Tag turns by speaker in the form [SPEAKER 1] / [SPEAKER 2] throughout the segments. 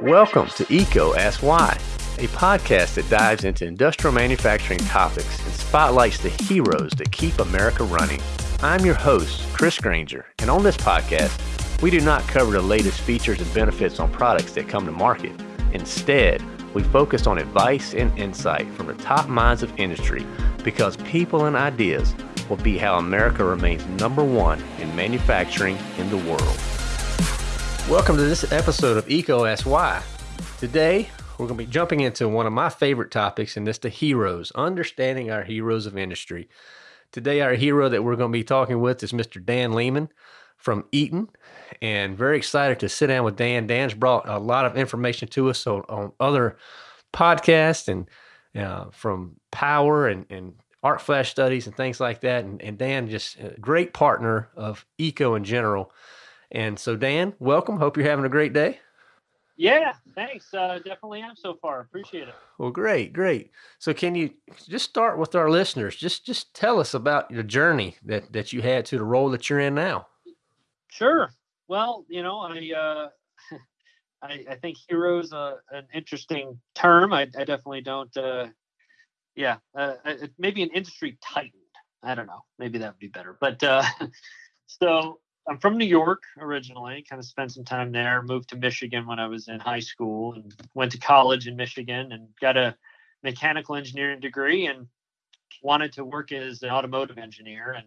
[SPEAKER 1] Welcome to EECO Ask Why, a podcast that dives into industrial manufacturing topics and spotlights the heroes that keep America running. I'm your host, Chris Grainger, and on this podcast, we do not cover the latest features and benefits on products that come to market. Instead, we focus on advice and insight from the top minds of industry because people and ideas will be how America remains number one in manufacturing in the world. Welcome to this episode of EECO Ask Why. Today, we're going to be jumping into one of my favorite topics, and that's the heroes, understanding our heroes of industry. Today, our hero that we're going to be talking with is Mr. Dan Lehman from Eaton, and very excited to sit down with Dan. Dan's brought a lot of information to us on, on other podcasts and uh, from Power and, and Arc Flash studies and things like that. And, and Dan, just a great partner of EECO in general. And so, Dan, welcome. Hope you're having a great day.
[SPEAKER 2] Yeah, thanks. Uh, definitely am so far. Appreciate it.
[SPEAKER 1] Well, great, great. So, can you just start with our listeners? Just, just tell us about your journey that that you had to the role that you're in now.
[SPEAKER 2] Sure. Well, you know, I uh, I, I think hero is an interesting term. I, I definitely don't. Uh, yeah, uh, maybe an industry titan. I don't know. Maybe that would be better. But uh, so I'm from New York originally, kind of spent some time there, moved to Michigan when I was in high school and went to college in Michigan and got a mechanical engineering degree and wanted to work as an automotive engineer and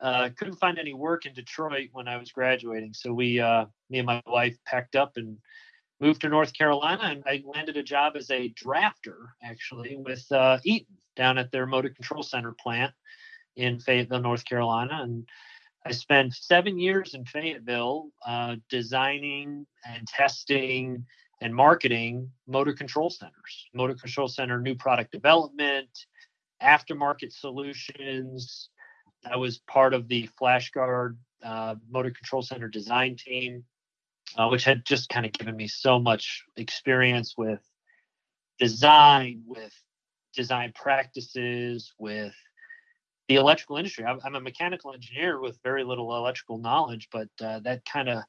[SPEAKER 2] uh, couldn't find any work in Detroit when I was graduating. So we, uh, me and my wife packed up and moved to North Carolina and I landed a job as a drafter actually with uh, Eaton down at their motor control center plant in Fayetteville, North Carolina. And I spent seven years in Fayetteville uh, designing and testing and marketing motor control centers, motor control center new product development, aftermarket solutions. I was part of the FlashGard uh, motor control center design team, uh, which had just kind of given me so much experience with design, with design practices, with the electrical industry. I'm, a mechanical engineer with very little electrical knowledge, but uh, that kind of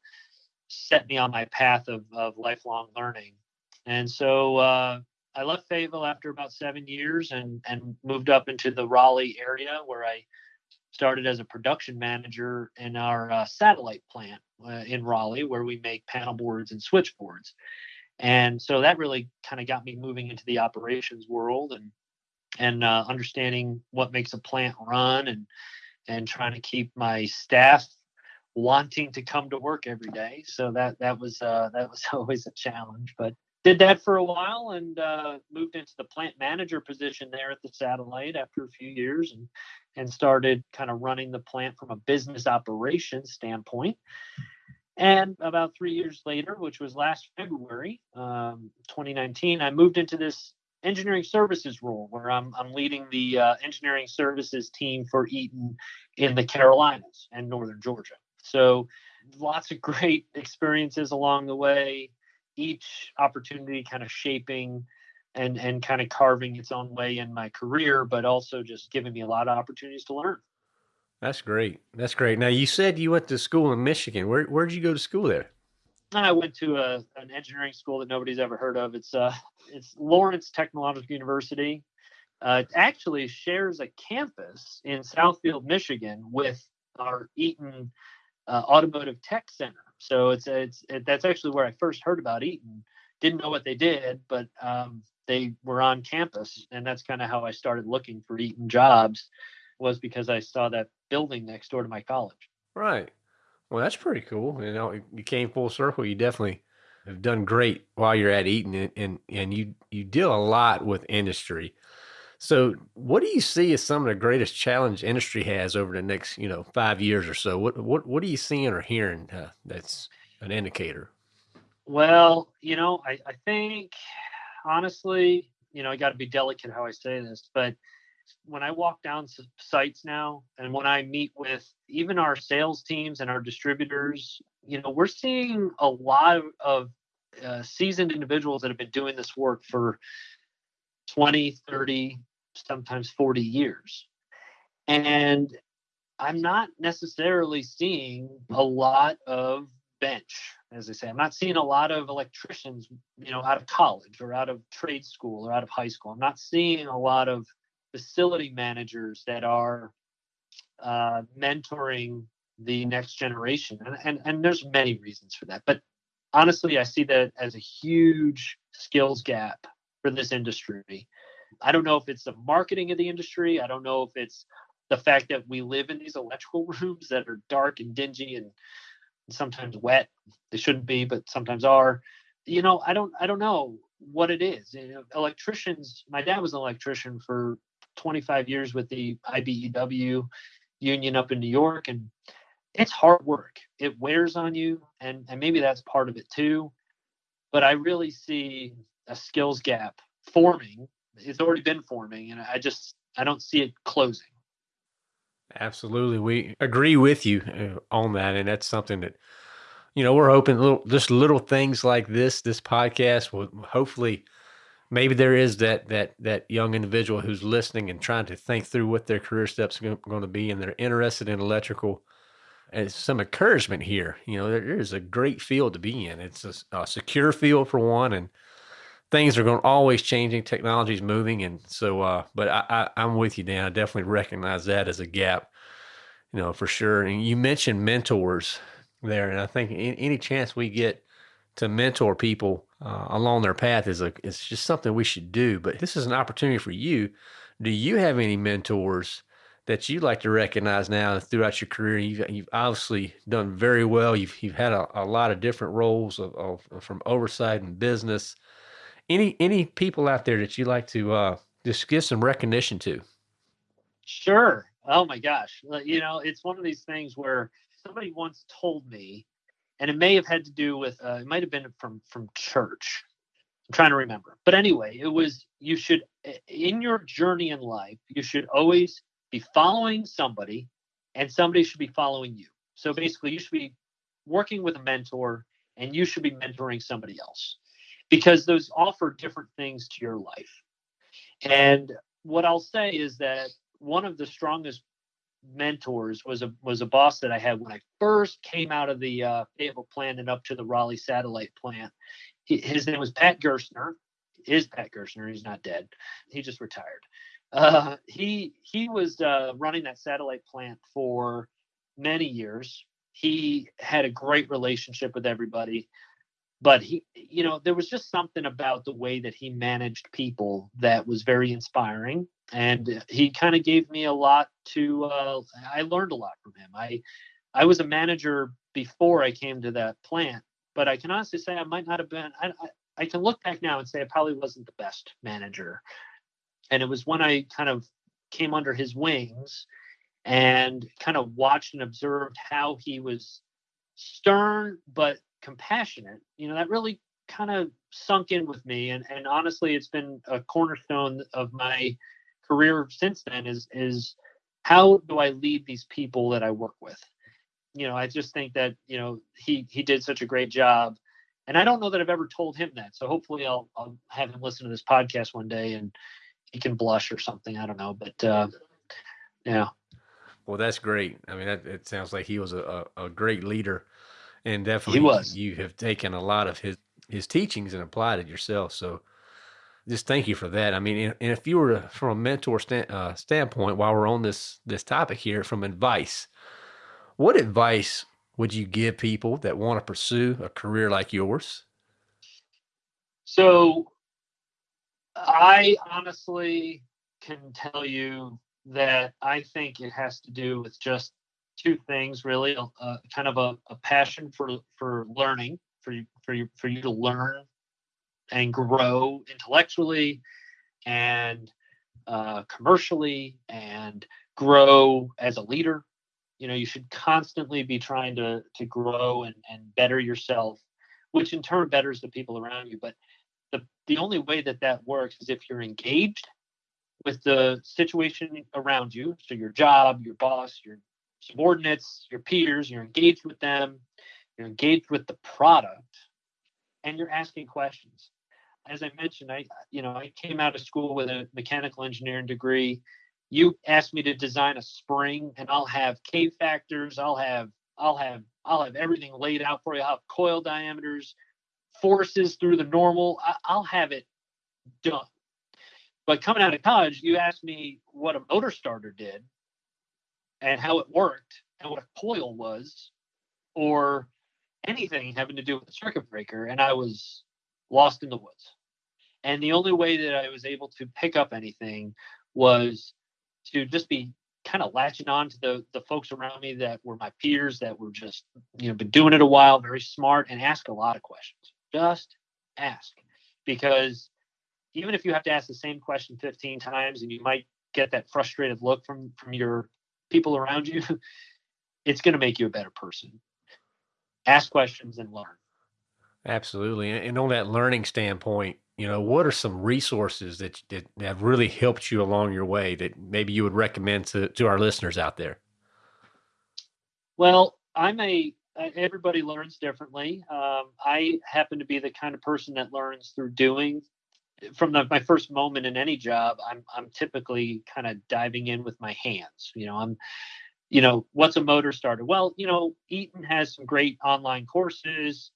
[SPEAKER 2] set me on my path of, of lifelong learning. And so uh, I left Fayetteville after about seven years and, and moved up into the Raleigh area where I started as a production manager in our uh, satellite plant uh, in Raleigh, where we make panel boards and switchboards. And so that really kind of got me moving into the operations world and and uh, understanding what makes a plant run and and trying to keep my staff wanting to come to work every day. So that that was uh, that was always a challenge, but did that for a while and uh, moved into the plant manager position there at the satellite after a few years and and started kind of running the plant from a business operations standpoint. And about three years later, which was last February, um, 2019, I moved into this engineering services role where I'm, I'm leading the uh, engineering services team for Eaton in the Carolinas and Northern Georgia. So lots of great experiences along the way, each opportunity kind of shaping and, and kind of carving its own way in my career, but also just giving me a lot of opportunities to learn.
[SPEAKER 1] That's great. That's great. Now you said you went to school in Michigan. Where where did you go to school there?
[SPEAKER 2] I went to a, an engineering school that nobody's ever heard of. It's uh, it's Lawrence Technological University. Uh, it actually shares a campus in Southfield, Michigan, with our Eaton uh, Automotive Tech Center. So it's it's it, that's actually where I first heard about Eaton. Didn't know what they did, but um, they were on campus, and that's kind of how I started looking for Eaton jobs. Was because I saw that building next door to my college.
[SPEAKER 1] Right. Well, that's pretty cool. You know, you came full circle. You definitely have done great while you're at Eaton, and and, and you you deal a lot with industry. So, what do you see as some of the greatest challenge industry has over the next, you know, five years or so? What what what are you seeing or hearing uh, that's an indicator?
[SPEAKER 2] Well, you know, I, I think honestly, you know, I got to be delicate how I say this, but when I walk down sites now and when I meet with even our sales teams and our distributors, you know, we're seeing a lot of, uh, seasoned individuals that have been doing this work for 20, 30, sometimes 40 years. And I'm not necessarily seeing a lot of bench, as they say. I'm not seeing a lot of electricians, you know, out of college or out of trade school or out of high school. I'm not seeing a lot of facility managers that are uh, mentoring the next generation, and, and and there's many reasons for that. But honestly, I see that as a huge skills gap for this industry. I don't know if it's the marketing of the industry. I don't know if it's the fact that we live in these electrical rooms that are dark and dingy and sometimes wet. They shouldn't be, but sometimes are. You know, I don't I don't know what it is. You know, electricians. My dad was an electrician for 25 years with the IBEW union up in New York, and it's hard work. It wears on you, and and maybe that's part of it too. But I really see a skills gap forming. It's already been forming, and I just I don't see it closing.
[SPEAKER 1] Absolutely, we agree with you uh, on that, and that's something that you know we're hoping little just little things like this. This podcast will hopefully maybe there is that that that young individual who's listening and trying to think through what their career steps are going to be, and they're interested in electrical. And some encouragement here. You know, there is a great field to be in. It's a, a secure field for one, and things are going always changing. Technology's moving, and so. Uh, but I, I, am with you, Dan. I definitely recognize that as a gap, you know, for sure. And you mentioned mentors there, and I think any chance we get to mentor people uh, along their path is a it's just something we should do. But this is an opportunity for you. Do you have any mentors? that you'd like to recognize now throughout your career? You've, you've obviously done very well. You've, you've had a, a lot of different roles of, of, from oversight and business any any people out there that you'd like to uh, just give some recognition to?
[SPEAKER 2] Sure. Oh my gosh. You know, it's one of these things where somebody once told me, and it may have had to do with uh, it might have been from from church. I'm trying to remember, but anyway, it was you should in your journey in life you should always be following somebody, and somebody should be following you. So basically, you should be working with a mentor, and you should be mentoring somebody else because those offer different things to your life. And what I'll say is that one of the strongest mentors was a was a boss that I had when I first came out of the uh, Fayetteville plant and up to the Raleigh satellite plant. He, his name was Pat Gerstner. Is Pat Gerstner? He's not dead. He just retired. Uh, he he was uh, running that satellite plant for many years. He had a great relationship with everybody but he you know there was just something about the way that he managed people that was very inspiring and he kind of gave me a lot to uh, i learned a lot from him i i was a manager before i came to that plant but i can honestly say i might not have been i, I, I can look back now and say i probably wasn't the best manager and it was when i kind of came under his wings and kind of watched and observed how he was stern but compassionate, you know, that really kind of sunk in with me. And, and honestly, it's been a cornerstone of my career since then is, is how do I lead these people that I work with? You know, I just think that, you know, he, he did such a great job and I don't know that I've ever told him that. So hopefully I'll, I'll have him listen to this podcast one day and he can blush or something. I don't know, but, uh, yeah.
[SPEAKER 1] Well, that's great. I mean, that, it sounds like he was a, a, a great leader and definitely
[SPEAKER 2] he was.
[SPEAKER 1] you have taken a lot of his his teachings and applied it yourself. So just thank you for that. I mean, and, if you were from a mentor stand, uh, standpoint, while we're on this this topic here, from advice, what advice would you give people that want to pursue a career like yours?
[SPEAKER 2] So, I honestly can tell you that I think it has to do with just two things really uh, kind of a, a, passion for for learning for you for you for you to learn and grow intellectually and uh, commercially and grow as a leader. You know you should constantly be trying to to grow and, and better yourself which in turn betters the people around you. But the the only way that that works is if you're engaged with the situation around you. So your job your boss your subordinates, your peers, you're engaged with them, you're engaged with the product, and you're asking questions. As I mentioned, I you know I came out of school with a mechanical engineering degree. You asked me to design a spring, and I'll have K factors, I'll have I'll have I'll have everything laid out for you. I'll have coil diameters, forces through the normal. I, I'll have it done. But coming out of college, you asked me what a motor starter did and how it worked and what a coil was or anything having to do with the circuit breaker. And I was lost in the woods. And the only way that I was able to pick up anything was to just be kind of latching on to the the folks around me that were my peers that were just you know been doing it a while, very smart, and ask a lot of questions. Just ask because even if you have to ask the same question 15 times and you might get that frustrated look from from your people around you, it's going to make you a better person. Ask questions and learn.
[SPEAKER 1] Absolutely. And on that learning standpoint, you know, what are some resources that, that have really helped you along your way that maybe you would recommend to, to our listeners out there?
[SPEAKER 2] Well, I'm a, everybody learns differently. Um, I happen to be the kind of person that learns through doing. From the, my first moment in any job, I'm, I'm typically kind of diving in with my hands. You know, I'm, you know, what's a motor starter? Well, you know, Eaton has some great online courses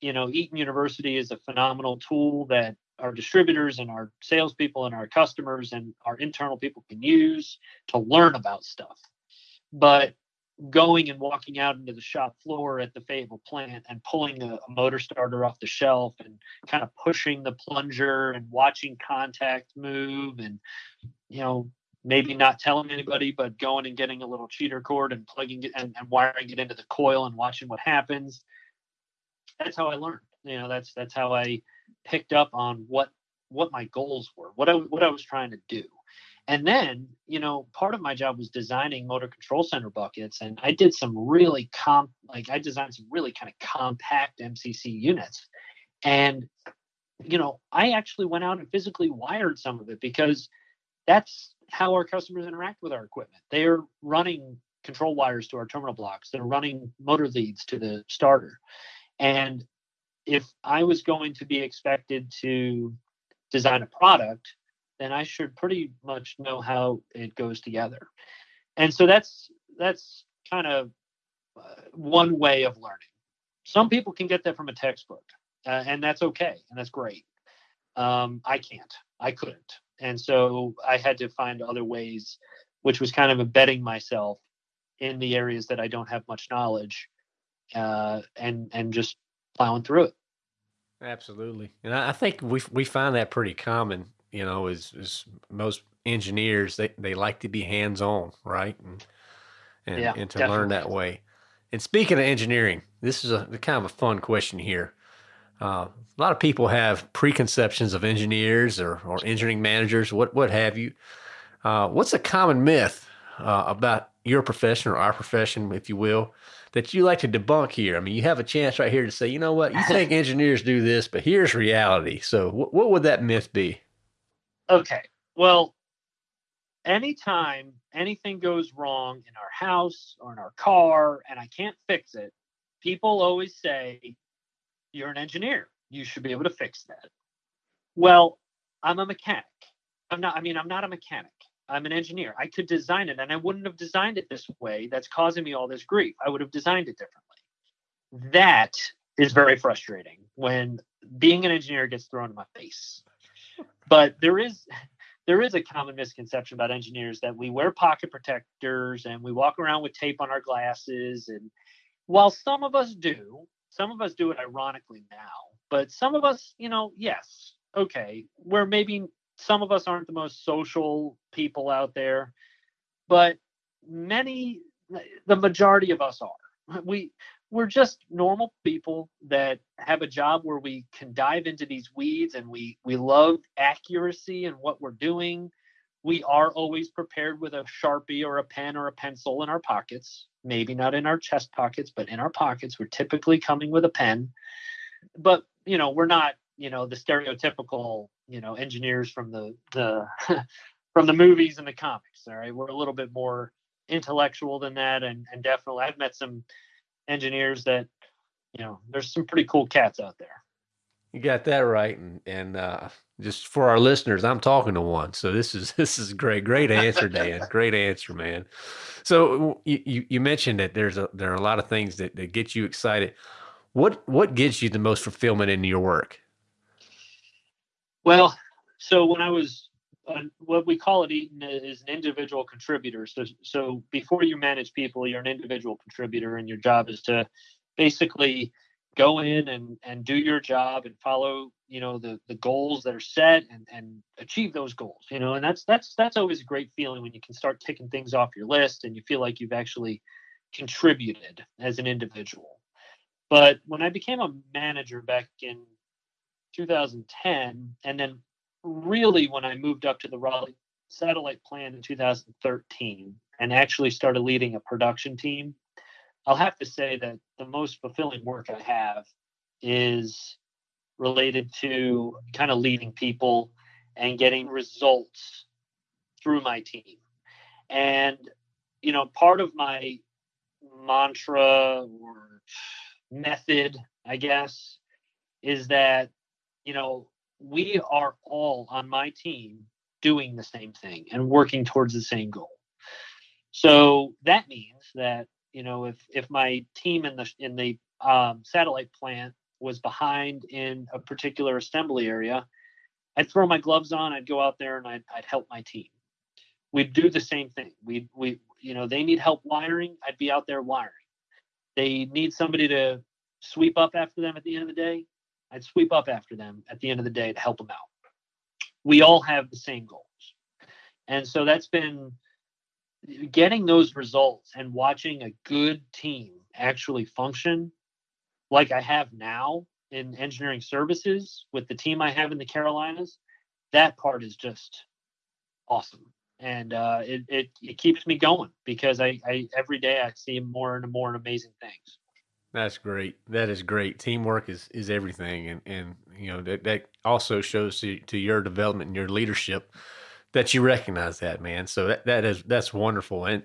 [SPEAKER 2] you know, Eaton University is a phenomenal tool that our distributors and our salespeople and our customers and our internal people can use to learn about stuff. But going and walking out into the shop floor at the Fayetteville plant and pulling a, a, motor starter off the shelf and kind of pushing the plunger and watching contact move and you know maybe not telling anybody but going and getting a little cheater cord and plugging it and, and wiring it into the coil and watching what happens that's how I learned. You know, that's that's how I picked up on what what my goals were, what I what I was trying to do. And then, you know, part of my job was designing motor control center buckets, and I did some really comp, like I designed some really kind of compact MCC units. And, you know, I actually went out and physically wired some of it because that's how our customers interact with our equipment. They are running control wires to our terminal blocks. They're running motor leads to the starter. And if I was going to be expected to design a product, then I should pretty much know how it goes together. And so that's that's kind of uh, one way of learning. Some people can get that from a textbook, uh, and that's okay, and that's great. Um, I can't. I couldn't, and so I had to find other ways, which was kind of embedding myself in the areas that I don't have much knowledge uh, and and just plowing through it.
[SPEAKER 1] Absolutely, and I think we we find that pretty common. You know, as, as most engineers, they, they like to be hands on, right? And and, yeah, and to definitely. learn that way. And speaking of engineering, this is a kind of a fun question here. Uh, a lot of people have preconceptions of engineers or, or engineering managers, what what have you. Uh, what's a common myth uh, about your profession or our profession, if you will, that you like to debunk here? I mean, you have a chance right here to say, you know what, you think engineers do this, but here's reality. So, wh- what would that myth be?
[SPEAKER 2] Okay. Well, anytime anything goes wrong in our house or in our car and I can't fix it, people always say, You're an engineer. You should be able to fix that. Well, I'm a mechanic. I'm not, I mean, I'm not a mechanic. I'm an engineer. I could design it and I wouldn't have designed it this way. That's causing me all this grief. I would have designed it differently. That is very frustrating when being an engineer gets thrown in my face. But there is there is a common misconception about engineers that we wear pocket protectors and we walk around with tape on our glasses and while some of us do, some of us do it ironically now, but some of us, you know, yes, okay, we're maybe some of us aren't the most social people out there, but many, the majority of us are. We we're just normal people that have a job where we can dive into these weeds and we we love accuracy and what we're doing. We are always prepared with a sharpie or a pen or a pencil in our pockets. Maybe not in our chest pockets, but in our pockets. We're typically coming with a pen. But you know, we're not you know the stereotypical you know engineers from the the from the movies and the comics all right we're a little bit more intellectual than that and and definitely i've met some engineers that you know there's some pretty cool cats out there
[SPEAKER 1] You got that right, and and uh, just for our listeners, I'm talking to one. So this is this is great, great answer, Dan. great answer, man. So you you mentioned that there's a there are a lot of things that that get you excited. What what gets you the most fulfillment in your work?
[SPEAKER 2] Well, so when I was uh, what we call it Eaton is an individual contributor. So so before you manage people, you're an individual contributor, and your job is to basically go in and and do your job and follow you know the the goals that are set and and achieve those goals you know and that's that's that's always a great feeling when you can start ticking things off your list and you feel like you've actually contributed as an individual but when i became a manager back in 2010 and then really when i moved up to the raleigh satellite plant in 2013 and actually started leading a production team I'll have to say that the most fulfilling work I have is related to kind of leading people and getting results through my team. And, you know, part of my mantra or method, I guess, is that, you know, we are all on my team doing the same thing and working towards the same goal. So that means that you know, if if my team in the in the um, satellite plant was behind in a particular assembly area, I'd throw my gloves on. I'd go out there and I'd, I'd help my team. We'd do the same thing. We we you know they need help wiring. I'd be out there wiring. They need somebody to sweep up after them at the end of the day. I'd sweep up after them at the end of the day to help them out. We all have the same goals, and so that's been getting those results and watching a good team actually function like I have now in engineering services with the team I have in the Carolinas, that part is just awesome. And uh, it, it, it keeps me going because I, I every day I see more and more amazing things.
[SPEAKER 1] That's great. That is great. Teamwork is, is everything. And, and, you know, that, that also shows to, to your development and your leadership that you recognize that, man. So that, that is that's wonderful. And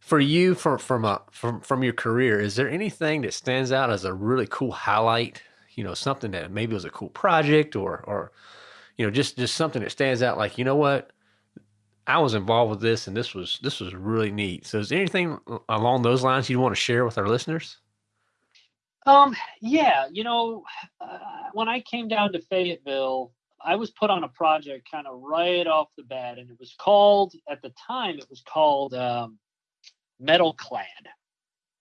[SPEAKER 1] for you, from from a from from your career, is there anything that stands out as a really cool highlight? You know, something that maybe was a cool project, or or you know, just just something that stands out. Like you know what, I was involved with this, and this was this was really neat. So, is anything along those lines you want to share with our listeners?
[SPEAKER 2] Um, yeah, you know, uh, when I came down to Fayetteville, I was put on a project kind of right off the bat, and it was called at the time it was called um, Metal Clad.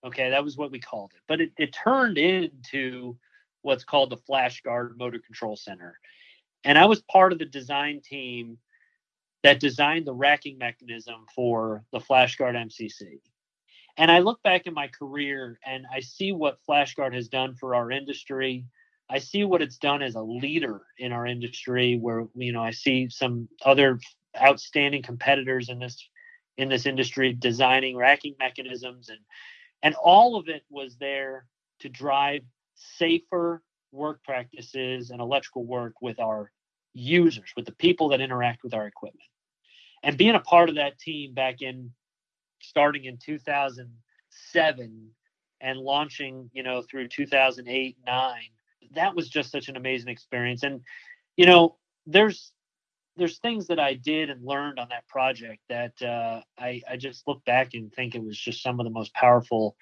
[SPEAKER 2] Okay, that was what we called it, but it, it turned into what's called the FlashGard Motor Control Center, and I was part of the design team that designed the racking mechanism for the FlashGard MCC. And I look back in my career and I see what FlashGard has done for our industry. I see what it's done as a leader in our industry where you know I see some other outstanding competitors in this in this industry designing racking mechanisms and and all of it was there to drive safer work practices and electrical work with our users with the people that interact with our equipment. And being a part of that team back in starting in 2007 and launching you know through 2008 9 that was just such an amazing experience. And you know, there's there's things that I did and learned on that project that uh, I I just look back and think it was just some of the most powerful.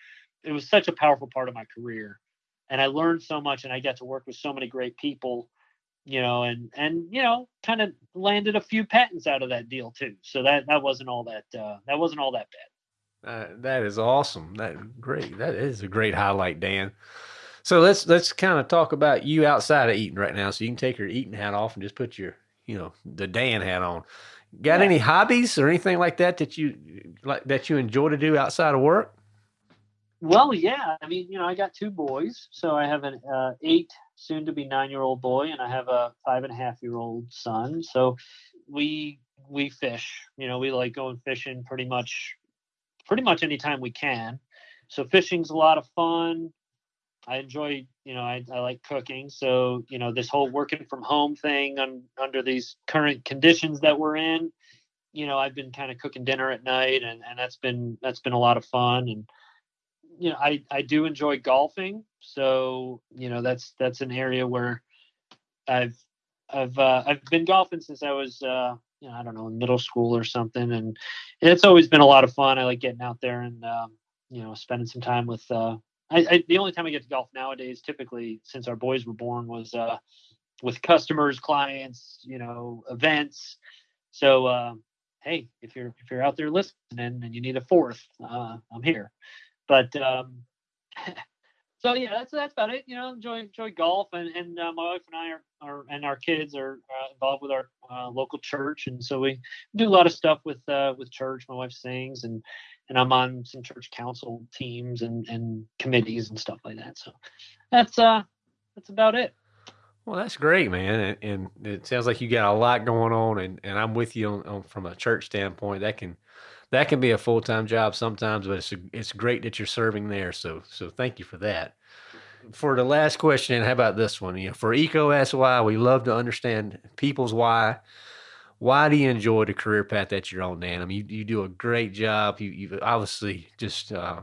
[SPEAKER 2] It was such a powerful part of my career, and I learned so much, and I got to work with so many great people you know, and and you know, kind of landed a few patents out of that deal too. So that that wasn't all that uh, that wasn't all that bad.
[SPEAKER 1] Uh, that is awesome. That great. That is a great highlight, Dan. So let's let's kind of talk about you outside of Eaton right now. So you can take your Eaton hat off and just put your you know the Dan hat on. Got yeah. any hobbies or anything like that that you like that you enjoy to do outside of work?
[SPEAKER 2] Well, yeah. I mean, you know, I got two boys, so I have an uh, eight, soon to be nine year old boy, and I have a five and a half year old son. So we we fish. You know, we like going fishing pretty much pretty much anytime we can. So fishing's a lot of fun. I enjoy, you know, I, I like cooking. So, you know, this whole working from home thing on, under these current conditions that we're in, you know, I've been kind of cooking dinner at night and, and that's been, that's been a lot of fun. And, you know, I, I do enjoy golfing. So, you know, that's, that's an area where, I've I've uh, I've been golfing since I was uh, you know I don't know in middle school or something, and it's always been a lot of fun. I like getting out there and um, you know spending some time with. Uh, I, I, the only time I get to golf nowadays, typically since our boys were born, was uh, with customers, clients, you know, events. So uh, hey, if you're if you're out there listening and you need a fourth, uh, I'm here. But um, so yeah, that's that's about it. You know, enjoy enjoy golf, and and uh, my wife and I are, are and our kids are uh, involved with our uh, local church, and so we do a lot of stuff with uh, with church. My wife sings, and and I'm on some church council teams and and committees and stuff like that. So that's uh that's about it.
[SPEAKER 1] Well, that's great, man, and, and, it sounds like you got a lot going on, and, and I'm with you on, on from a church standpoint. That can that can be a full time job sometimes, but it's it's great that you're serving there. So so thank you for that. For the last question, how about this one? You know, for EECO Why, we love to understand people's why. Why do you enjoy the career path that you're on, Dan? I mean, you, you do a great job. You, you've obviously just uh,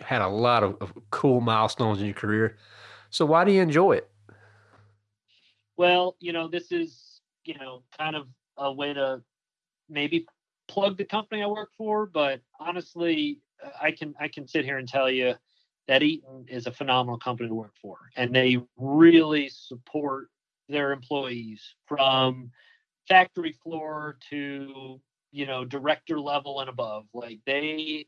[SPEAKER 1] had a lot of, of cool milestones in your career. So why do you enjoy it?
[SPEAKER 2] Well, you know, this is, you know, kind of a way to maybe plug the company I work for, but honestly, I can I can sit here and tell you that Eaton is a phenomenal company to work for, and they really support their employees from factory floor to you know director level and above. Like they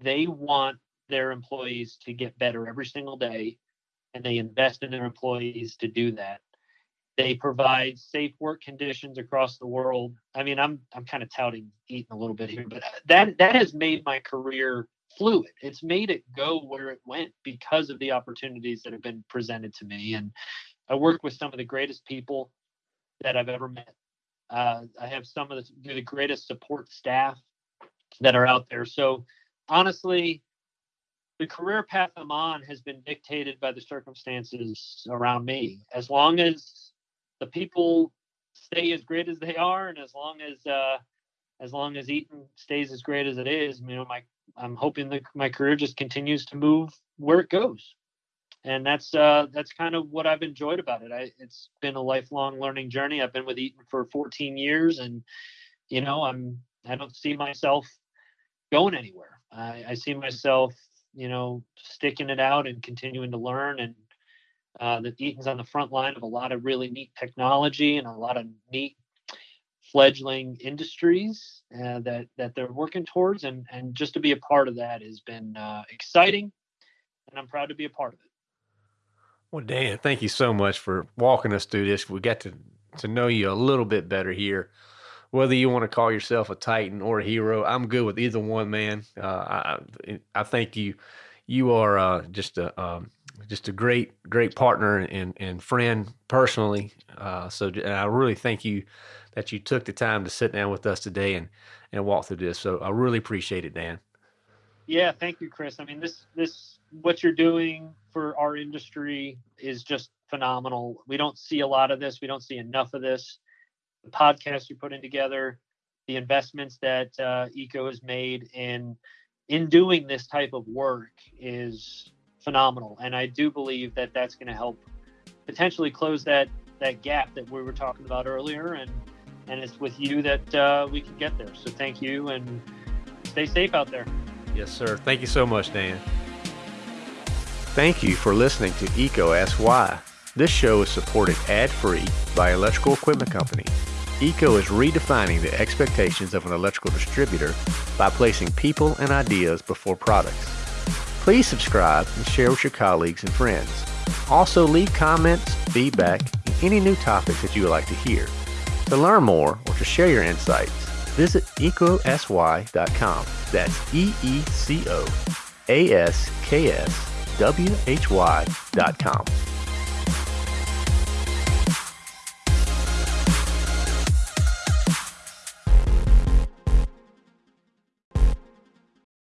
[SPEAKER 2] they want their employees to get better every single day, and they invest in their employees to do that. They provide safe work conditions across the world. I mean, I'm I'm kind of touting Eaton a little bit here, but that that has made my career fluid. It's made it go where it went because of the opportunities that have been presented to me. And I work with some of the greatest people that I've ever met. Uh, I have some of the, the greatest support staff that are out there. So honestly, the career path I'm on has been dictated by the circumstances around me. As long as the people stay as great as they are, and as long as uh, as long as Eaton stays as great as it is, you know, my I'm hoping that my career just continues to move where it goes, and that's uh, that's kind of what I've enjoyed about it. I, it's been a lifelong learning journey. I've been with Eaton for 14 years, and you know, I'm I don't see myself going anywhere. I, I see myself, you know, sticking it out and continuing to learn and uh, that Eaton's on the front line of a lot of really neat technology and a lot of neat fledgling industries uh, that that they're working towards, and and just to be a part of that has been uh, exciting, and I'm proud to be a part of it.
[SPEAKER 1] Well, Dan, thank you so much for walking us through this. We got to to know you a little bit better here. Whether you want to call yourself a titan or a hero, I'm good with either one, man. Uh, I I think you you are uh, just a um, just a great, great partner and, and friend personally. Uh, so I really thank you that you took the time to sit down with us today and, and walk through this. So I really appreciate it, Dan.
[SPEAKER 2] Yeah, thank you, Chris. I mean, this, this, what you're doing for our industry is just phenomenal. We don't see a lot of this. We don't see enough of this. The podcast you're putting together, the investments that uh, EECO has made in in doing this type of work is phenomenal. And I do believe that that's going to help potentially close that that gap that we were talking about earlier. And and it's with you that uh, we can get there. So thank you and stay safe out there.
[SPEAKER 1] Yes, sir. Thank you so much, Dan. Thank you for listening to EECO Ask Why. This show is supported ad-free by Electrical Equipment Company. EECO is redefining the expectations of an electrical distributor by placing people and ideas before products. Please subscribe and share with your colleagues and friends. Also, leave comments, feedback, and any new topics that you would like to hear. To learn more or to share your insights, visit eecoaskswhy.com. That's E E C O A S K S W H Y.com.